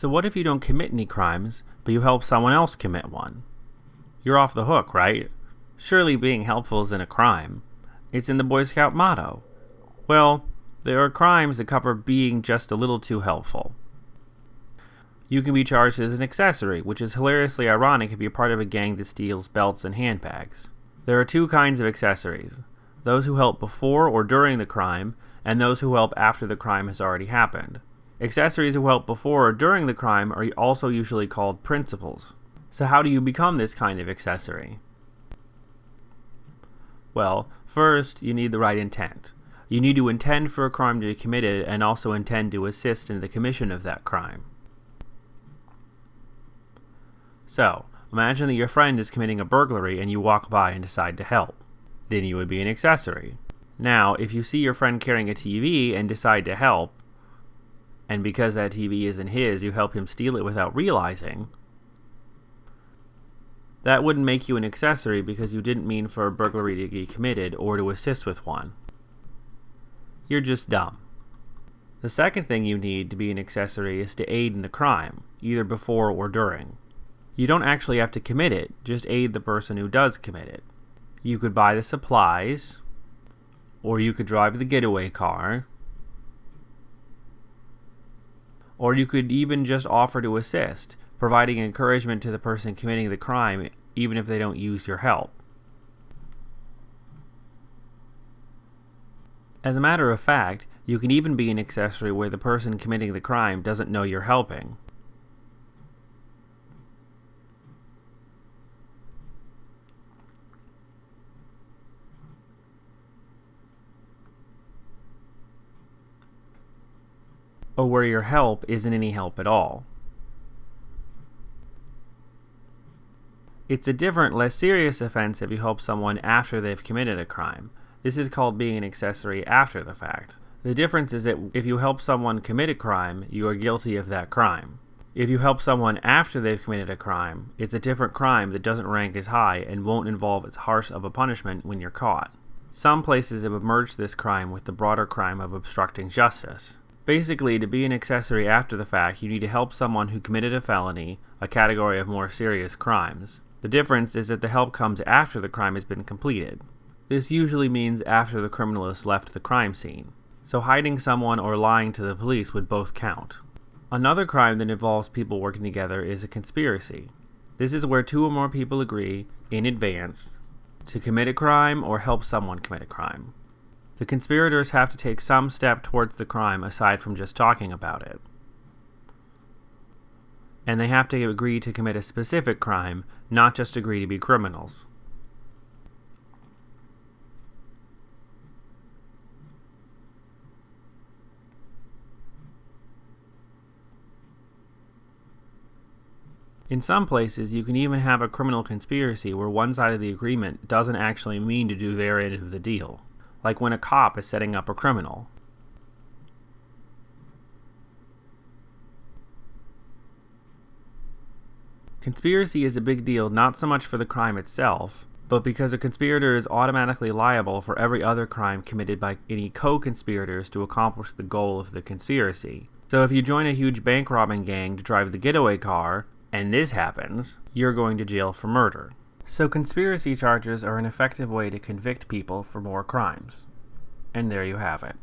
So what if you don't commit any crimes, but you help someone else commit one? You're off the hook, right? Surely being helpful isn't a crime. It's in the Boy Scout motto. Well, there are crimes that cover being just a little too helpful. You can be charged as an accessory, which is hilariously ironic if you're part of a gang that steals belts and handbags. There are two kinds of accessories those who help before or during the crime, and those who help after the crime has already happened. Accessories who help before or during the crime are also usually called principals. So, how do you become this kind of accessory? Well, first, you need the right intent. You need to intend for a crime to be committed and also intend to assist in the commission of that crime. So, imagine that your friend is committing a burglary and you walk by and decide to help. Then you would be an accessory. Now, if you see your friend carrying a TV and decide to help, and because that TV isn't his, you help him steal it without realizing, that wouldn't make you an accessory because you didn't mean for a burglary to be committed or to assist with one. You're just dumb. The second thing you need to be an accessory is to aid in the crime, either before or during. You don't actually have to commit it, just aid the person who does commit it. You could buy the supplies, or you could drive the getaway car, or you could even just offer to assist, providing encouragement to the person committing the crime even if they don't use your help. As a matter of fact, you can even be an accessory where the person committing the crime doesn't know you're helping. Or where your help isn't any help at all. It's a different, less serious offense if you help someone after they've committed a crime. This is called being an accessory after the fact. The difference is that if you help someone commit a crime, you are guilty of that crime. If you help someone after they've committed a crime, it's a different crime that doesn't rank as high and won't involve as harsh of a punishment when you're caught. Some places have merged this crime with the broader crime of obstructing justice. Basically, to be an accessory after the fact, you need to help someone who committed a felony, a category of more serious crimes. The difference is that the help comes after the crime has been completed. This usually means after the criminal has left the crime scene. So hiding someone or lying to the police would both count. Another crime that involves people working together is a conspiracy. This is where two or more people agree, in advance, to commit a crime or help someone commit a crime. The conspirators have to take some step towards the crime aside from just talking about it. And they have to agree to commit a specific crime, not just agree to be criminals. In some places, you can even have a criminal conspiracy where one side of the agreement doesn't actually mean to do their end of the deal like when a cop is setting up a criminal. Conspiracy is a big deal not so much for the crime itself, but because a conspirator is automatically liable for every other crime committed by any co-conspirators to accomplish the goal of the conspiracy. So if you join a huge bank robbing gang to drive the getaway car, and this happens, you're going to jail for murder. So conspiracy charges are an effective way to convict people for more crimes. And there you have it.